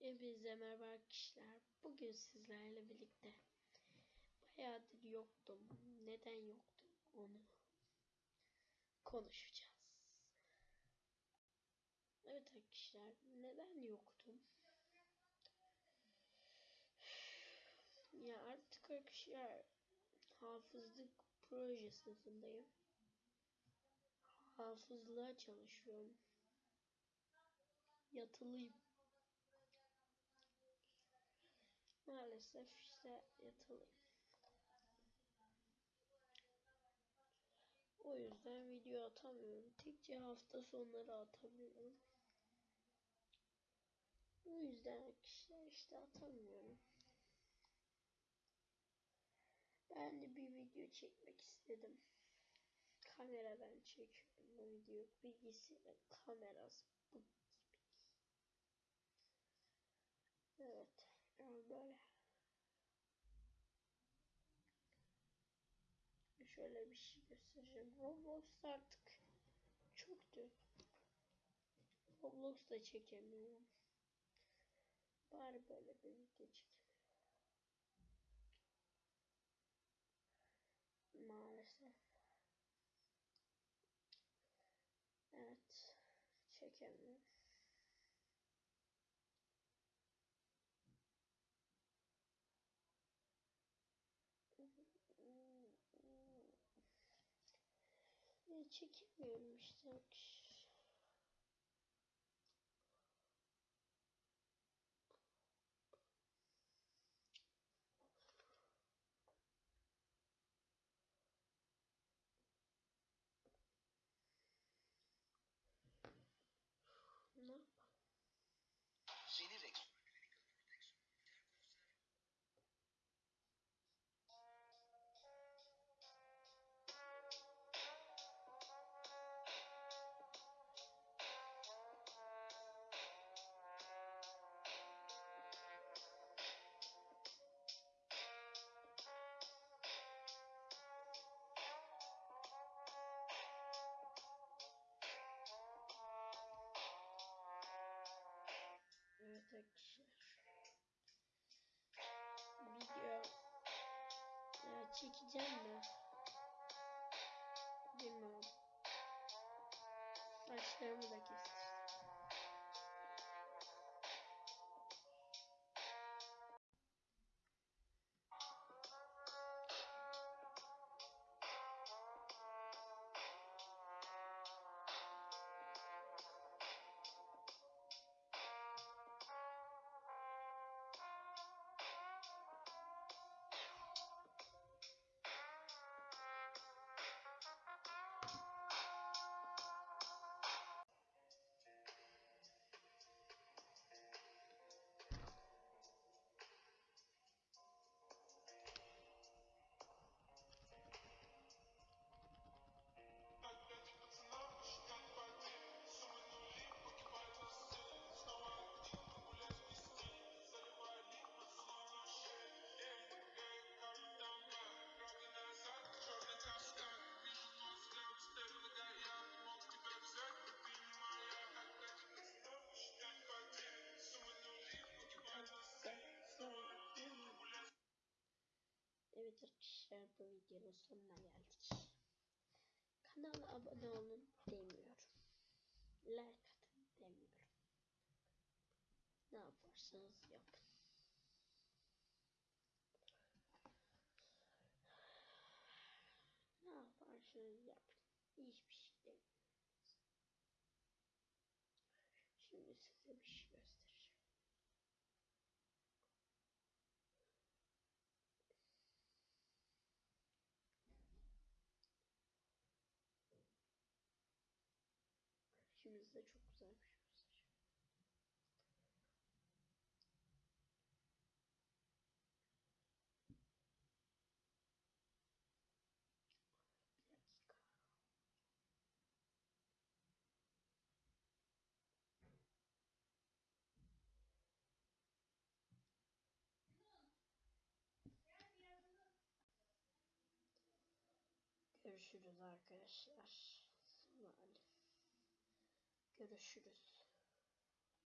Hepinize merhaba arkadaşlar. Bugün sizlerle birlikte bayağıdır yoktum. Neden yoktum onu konuşacağız. Evet arkadaşlar neden yoktum? Ya artık arkadaşlar hafızlık proje sınıfındayım. Hafızlığa çalışıyorum. Yatılıyım. Maalesef işte yatılıyım. O yüzden video atamıyorum. Tekçe hafta sonları atabiliyorum. O yüzden arkadaşlar işte atamıyorum. Ben de bir video çekmek istedim. Kameradan çekiyorum bu video. Bilgisayarın kamerası bu gibi. Evet. Yani böyle. Şöyle bir şey göstereceğim. Roblox artık çoktu. Roblox da çekemiyorum. Bari böyle bir video çekeyim. Maalesef. Evet. Çekemiyorum. Çekemiyorum işte. Ne arkadaşlar. Video ya çekeceğim mi? Bilmiyorum. Saçlarımı da kestirdim. Arkadaşlar bu videonun sonuna geldik. Kanala abone olun demiyorum. Like atın demiyorum. Ne yaparsanız yapın. Ne yaparsanız yapın. Hiçbir şey demiyorum. Şimdi size bir şey göstereceğim. Şimdi size çok güzel bir göstereceğim. Bir dakika. Görüşürüz arkadaşlar. Malum. Görüşürüz.